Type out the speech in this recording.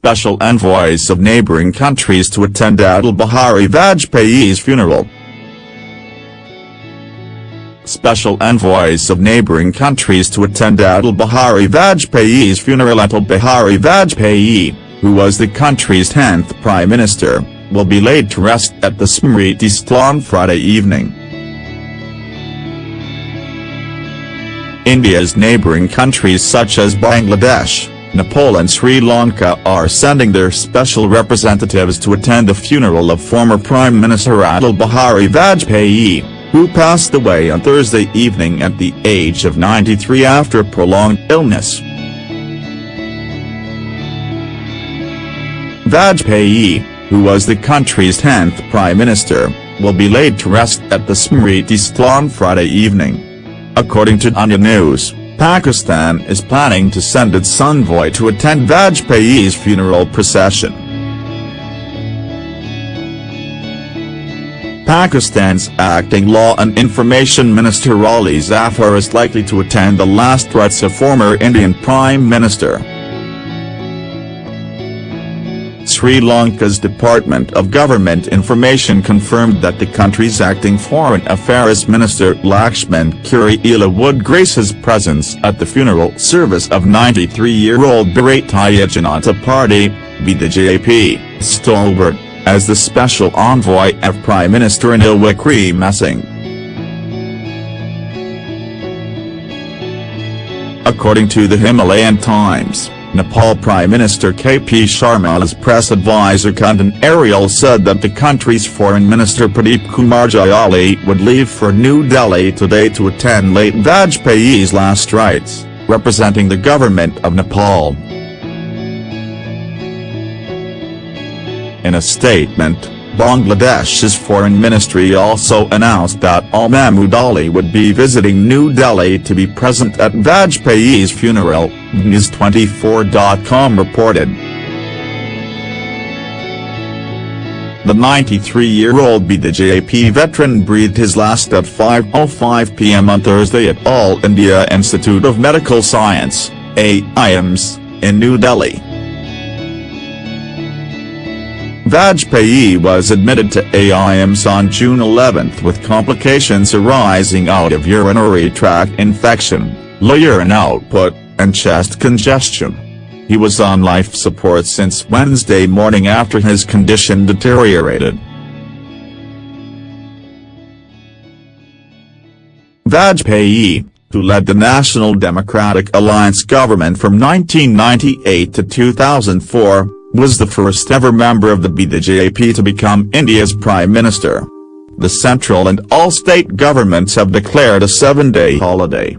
special envoys of neighboring countries to attend Atal Bihari Vajpayee's funeral. Special envoys of neighboring countries to attend Atal Bihari Vajpayee's funeral Atal Bihari Vajpayee, who was the country's 10th prime minister, will be laid to rest at the Smriti Sthal on Friday evening. India's neighbouring countries such as Bangladesh, Nepal and Sri Lanka are sending their special representatives to attend the funeral of former Prime Minister Atal Bihari Vajpayee, who passed away on Thursday evening at the age of 93 after prolonged illness. Vajpayee, who was the country's 10th prime minister, will be laid to rest at the Smriti Sthal on Friday evening. According to Anya News, Pakistan is planning to send its envoy to attend Vajpayee's funeral procession. Pakistan's acting law and information minister Ali Zafar is likely to attend the last rites of former Indian Prime Minister. Sri Lanka's Department of Government Information confirmed that the country's acting Foreign Affairs Minister Lakshman Kiriella would grace his presence at the funeral service of 93-year-old Bharatiya Janata Party, BJP, stalwart, as the special envoy of Prime Minister Ranil Wickremesinghe. According to the Himalayan Times. Nepal Prime Minister KP Sharma's press advisor Kundan Aryal said that the country's Foreign Minister Pradeep Kumar Gyawali would leave for New Delhi today to attend late Vajpayee's last rites, representing the government of Nepal. In a statement, Bangladesh's foreign ministry also announced that Al Mahmood Ali would be visiting New Delhi to be present at Vajpayee's funeral, News24.com reported. The 93-year-old BJP veteran breathed his last at 5.05 pm on Thursday at All India Institute of Medical Science, AIIMS, in New Delhi. Vajpayee was admitted to AIIMS on June 11 with complications arising out of urinary tract infection, low urine output, and chest congestion. He was on life support since Wednesday morning after his condition deteriorated. Vajpayee, who led the National Democratic Alliance government from 1998 to 2004, was the first ever member of the BJP to become India's Prime Minister. The central and all state governments have declared a seven-day holiday.